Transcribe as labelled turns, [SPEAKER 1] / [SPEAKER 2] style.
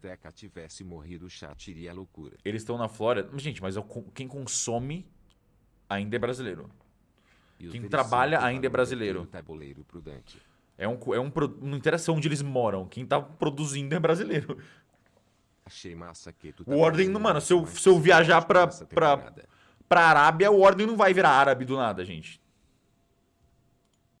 [SPEAKER 1] Azteca tivesse morrido, o chat iria loucura.
[SPEAKER 2] Eles estão na Flórida. Gente, mas é eu quem consome ainda é brasileiro. Quem trabalha ainda é brasileiro.
[SPEAKER 1] tabuleiro prudente.
[SPEAKER 2] É um, é um não interessa onde eles moram. Quem tá produzindo é brasileiro.
[SPEAKER 1] Achei massa que tu
[SPEAKER 2] O Ordem, mano, se eu, se eu viajar pra, pra, pra Arábia, o Ordem não vai virar árabe do nada, gente.